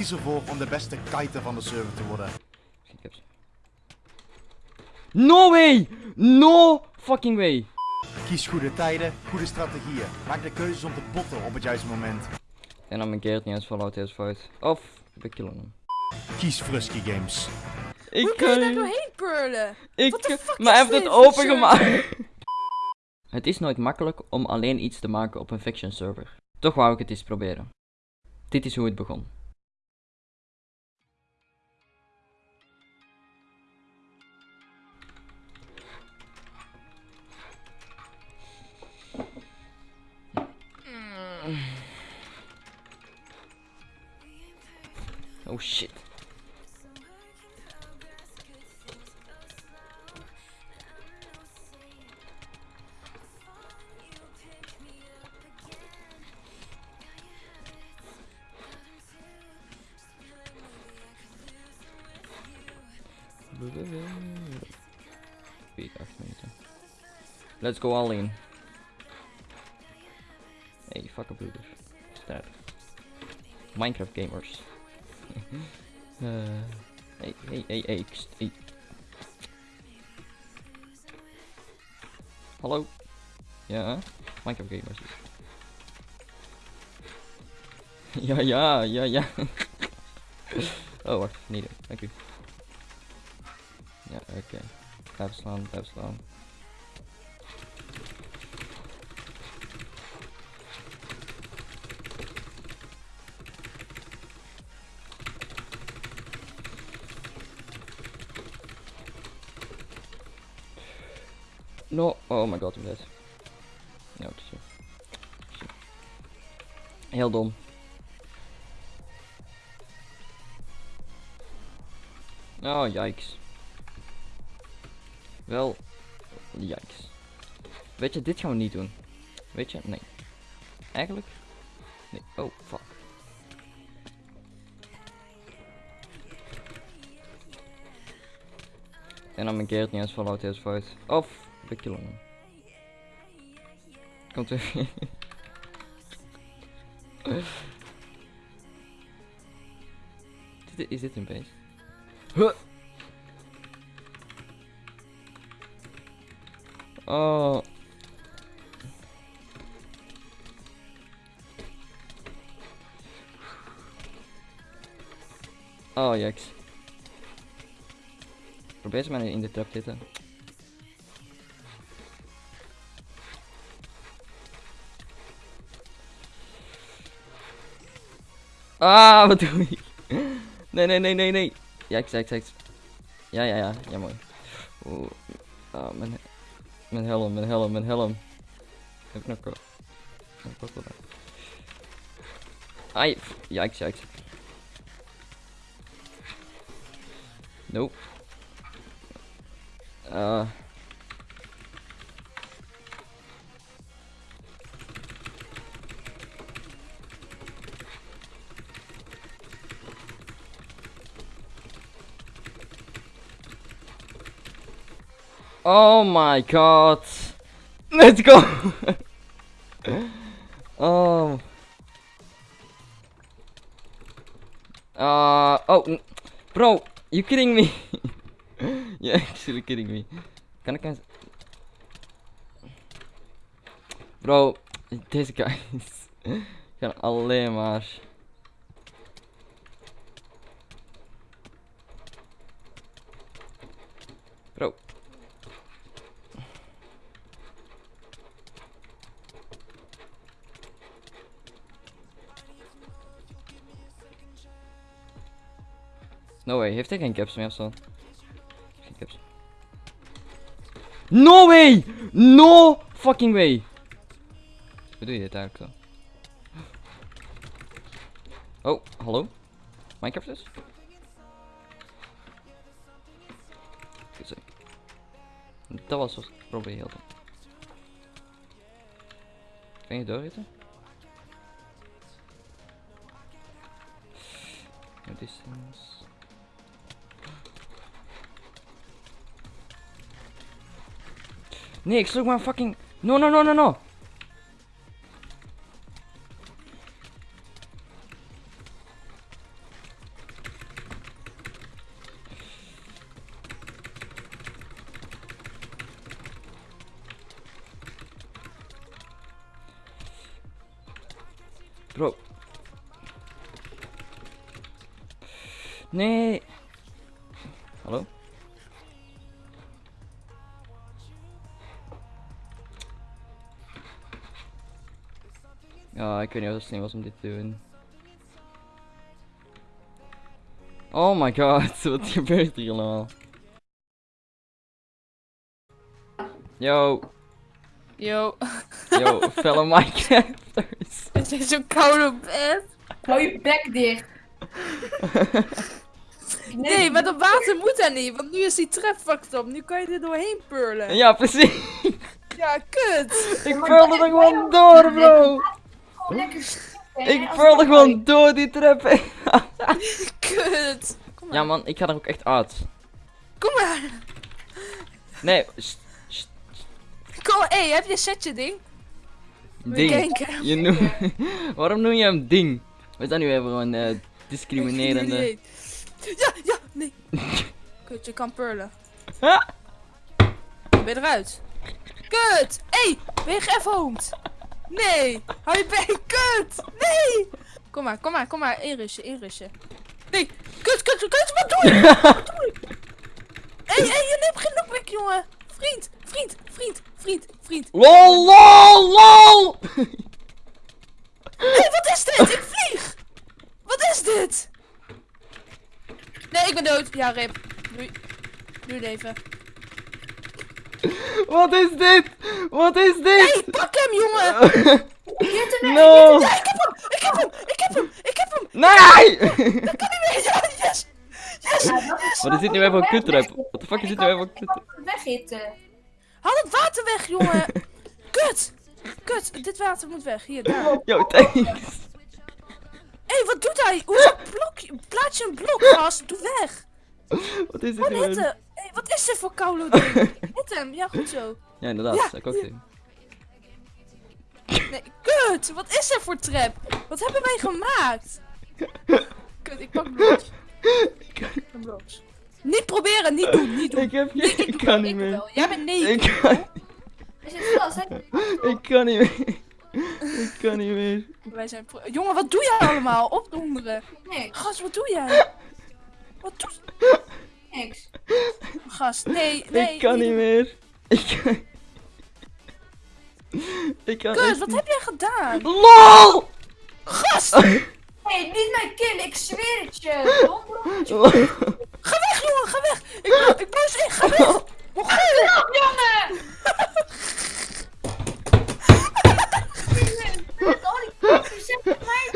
Kies ervoor om de beste kiter van de server te worden. No way! No fucking way! Kies goede tijden, goede strategieën. Maak de keuzes om te botten op het juiste moment. En dan mijn Gerrit niet eens Fallout is fout. Of we killen hem. Kies Frusky Games. Ik Hoe kan je daar doorheen purlen? Ik What the fuck maar hij heeft het opengemaakt. het is nooit makkelijk om alleen iets te maken op een fiction server. Toch wou ik het eens proberen. Dit is hoe het begon. Oh shit. Wait, 8 minuten. Let's go all in. Hey, fuck up broeders. Sterk. Minecraft gamers. Uh, hey, hey, hey, hey, hey. Hallo? Ja, Minecraft gamers. ja, ja, ja, ja. oh, wacht, niet doen. Dank u. Ja, oké. Blijf slaan, blijf slaan. No, oh my god, I'm dead. Ja, het. Zo. Heel dom. Oh, yikes. Wel, yikes. Weet je, dit gaan we niet doen. Weet je? Nee. Eigenlijk? Nee. Oh, fuck. En dan mijn Gerrit niet eens Fallout is fout. Of we killen hem. Komt er. Dit- is dit een beest? Huh. Oh. Oh, jaks. Probeer ze maar in de trap te zitten. Ah, wat doe ik? Nee, nee, nee, nee, nee. Jaks, jaks, jaks. Ja, ja, ja. Ja, mooi. Oeh. Ah, mijn, mijn helm, mijn helm, mijn helm. Heb ik nog ko- nog kokkel daar? Ai, yikes, yikes. Nope. Uh. Oh my god. Let's go. oh. Uh, oh, bro, you kidding me? You're actually kidding me. Can I cancel? Bro, deze guys gaan alleen maar... No way, heeft hij geen caps meer of zo? Geen caps. No way! No fucking way! Hoe doe je dit eigenlijk zo? Oh, hallo? Minecraft dus? Goed zo. Dat was wat ik probeerde. Kan je doorritten? No distance. Nix, look where I'm fucking... No, no, no, no, no! Bro. Nee. Ja, ik weet niet of het slim was om dit te doen. Oh my god, wat gebeurt hier allemaal? Yo, Yo, yo, fellow Minecrafters. het is zo koud op bed. Hou je bek dicht. Nee, maar dat water moet daar niet, want nu is die trap fucked up. Nu kan je er doorheen purlen. Ja, precies. Ja, kut. Ik pearl er gewoon door, bro. Lekker Ik pearl er gewoon door die trap heen. Kut. Kom maar. Ja man, ik ga er ook echt uit. Kom maar. Nee, st- st- Kom, hé, heb je een setje ding? ding. Je noem... Waarom noem je hem ding? We zijn nu even gewoon eh, discriminerende. Ja, ja, nee. Kut, je kan purlen. Ben je eruit? Kut! Hé, hey, ben je? Nee! Hou je bek, kut! Nee! Kom maar, kom maar, kom maar, inrussen, inrussen. Nee, kut, kut, kut, wat doe je? Wat doe je? Hé, hé, je neemt geen knockback, jongen! Vriend, vriend, vriend, vriend, vriend. LOL, LOL, LOL! Hé, hey, wat is dit? Ik vlieg! Wat is dit? Nee, ik ben dood. Ja, rip. Doei. Doei leven. Wat is dit? Wat is Hé, dit? hey, pak hem, jongen! no! Ja, ik heb hem! Ik heb hem! Ik heb hem! Ik heb hem! Nee! Dat kan niet meer! Ja, yes! Yes! Is Wat is dit nu even voor kutrap? Wat de fuck is dit nu even voor kutrap? Weghitten. Haal het water weg, jongen! Kut! Kut, dit water moet weg. Hier, daar. Hé, Yo, thanks. hey, wat doet hij? Hoezo blok? Plaats je een blok, gast? Doe weg! Wat is dit Wat wat is dit voor koude ding? Hit hem, ja, goed zo. Ja, inderdaad, Ja. dat ik ook. Nee, kut! Wat is er voor trap? Wat hebben wij gemaakt? Kut, ik pak bloks. Een bloks. Niet proberen, niet doen, niet doen. Ik heb Nee, geen... Ik kan niet meer. wel. Jij bent nee. Ik kan... Ik kan niet meer. Ik kan niet meer. Wij zijn pro- Jongen, wat doe jij allemaal? Opdonderen. Niks. Gast, wat doe jij? Wat doe Niks. Gast, nee, nee. Ik kan niet meer. Ik kan... Ik kan echt wat heb jij gedaan? LOL! Gast! Hé, hey, niet mijn kill, ik zweer het je. Ga weg, jongen, ga weg! Ik, ik bloos in, ga weg! Mongool! jongen! Met al die kakken, zeg het mij.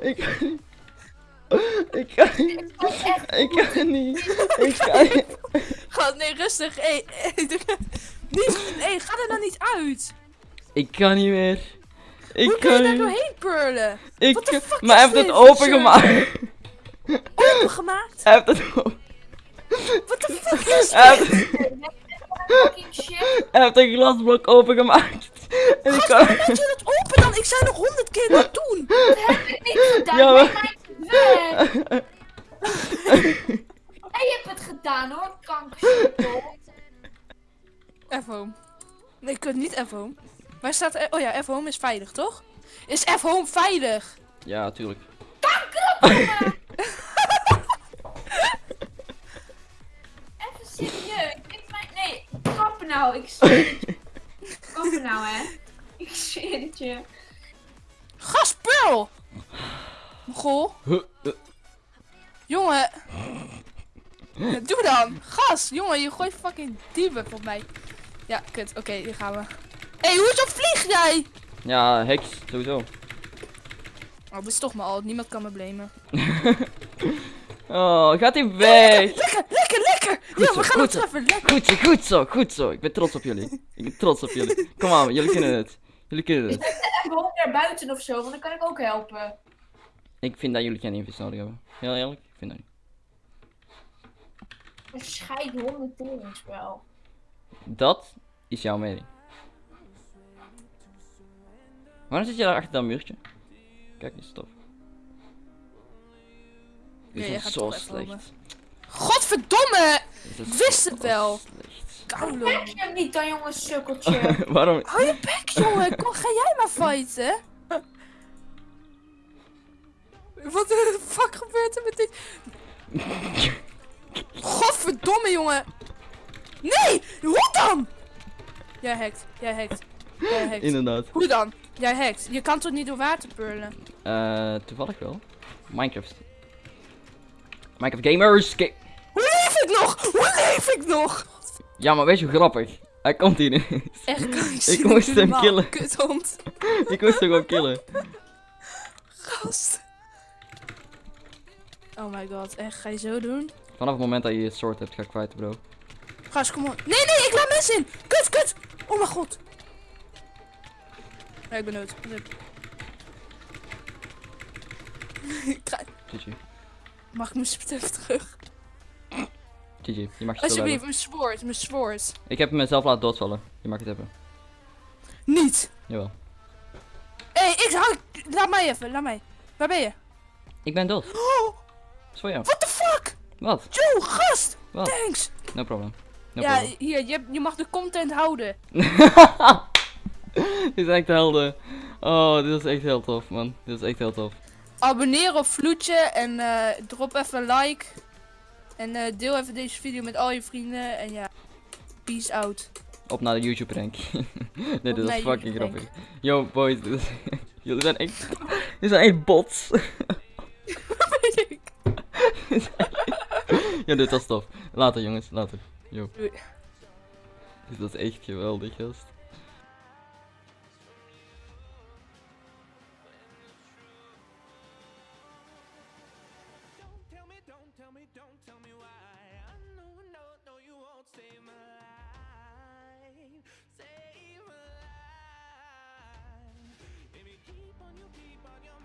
Ik kan niet. Ik kan niet. Echt. Ik kan niet. Ik kan niet. Gast, nee, rustig. Hé, hey, niet, hey, ga er dan niet uit. Ik kan niet meer. Ik Hoe kun je kan daar doorheen purlen? Ik What the kan... fuck Maar hij heeft het opengemaakt. Opengemaakt? Hij heeft het open. Wat de fuck is dit? hij heeft een glasblok opengemaakt. En ik kan... Laat je dat open dan? Ik zei nog honderd keer niet doen. Dat heb ik niet gedaan. Ja, Ja, maar- weg. Hey, je hebt het gedaan hoor, kanker. F-home. Nee, ik kunt niet F-home. Waar staat... er- Oh ja, F-home is veilig, toch? Is F-home veilig? Ja, tuurlijk. Even serieus. Is mijn... Nee, kappen nou. Ik zweer het je. Kappen nou, hè. Ik zweer het je. Gas, Pearl! Goh. Huh, huh. Jongen. Doe dan. Gas. Jongen, je gooit fucking debuff op mij. Ja, kut. Oké, hier gaan we. Hé, hey, hoezo vlieg jij? Ja, heks, sowieso. Oh, dat is toch maar al. Niemand kan me blamen. Oh, gaat hij weg? Lekker, lekker, lekker. Goed ja, zo, we gaan goed het treffen. Lekker. Goed zo, goed zo, goed zo. Ik ben trots op jullie. Ik ben trots op jullie. Kom aan, jullie kunnen het. Jullie kunnen het. Even gewoon naar buiten of zo, want dan kan ik ook helpen. Ik vind dat jullie geen invis nodig hebben. Heel eerlijk, ik vind dat niet. Een scheid honderd teringspel. Dat is jouw mening. Waarom zit je daar achter dat muurtje? Kijk eens, tof. Dit is gaat zo slecht. Godverdomme! Ik wist het wel. Koulo. Heb je hem niet dan, jongen, sukkeltje? Waarom? Hou je bek, jongen. Kom, ga jij maar fighten. Wat de fuck gebeurt er met dit? Godverdomme, jongen. Nee, hoe dan? Jij hackt, jij hackt, jij hackt. Inderdaad. Hoe dan? Jij hackt. Je kan toch niet door water purlen? Eh, toevallig wel. Minecraft. Minecraft gamers. Ga- Hoe leef ik nog? Hoe leef ik nog? ja, maar weet je hoe grappig? Hij komt hier ineens. Echt, kan ik Ik moest hem killen. Kuthond. Ik moest hem gewoon killen. Gast. Oh my god, echt, ga je zo doen? Vanaf het moment dat je je soort hebt, ga ik kwijt, bro. Gast, kom op. Nee, nee, ik laat mensen in. Kut, kut. Oh mijn god. Ja, ik ben dood. GG. Mag ik mijn terug? GG. Je mag je Alsjeblieft, mijn zwoord, mijn zwoord. Ik heb mezelf laten doodvallen. Je mag het hebben. Niet. Jawel. Hé, hey, ik hou... Laat mij even, laat mij. Waar ben je? Ik ben dood. Oh, Dat is voor jou. what the fuck? Wat? Yo, gast. Wat? Thanks. No problem. No ja, problem. hier, je, je mag de content houden. dit is echt helder. Oh, dit is echt heel tof, man. Dit is echt heel tof. Abonneer op Vloedje en eh, drop even een like. En eh, deel even deze video met al je vrienden. En ja, peace out. Op naar de YouTube rank. nee, dit is fucking grappig. Yo, boys. Jullie zijn echt... Jullie zijn echt bots. Weet ik ja, dit was tof. Later jongens, later. Yo. Dit was echt geweldig, gast. Save my life. Baby, keep on you, keep on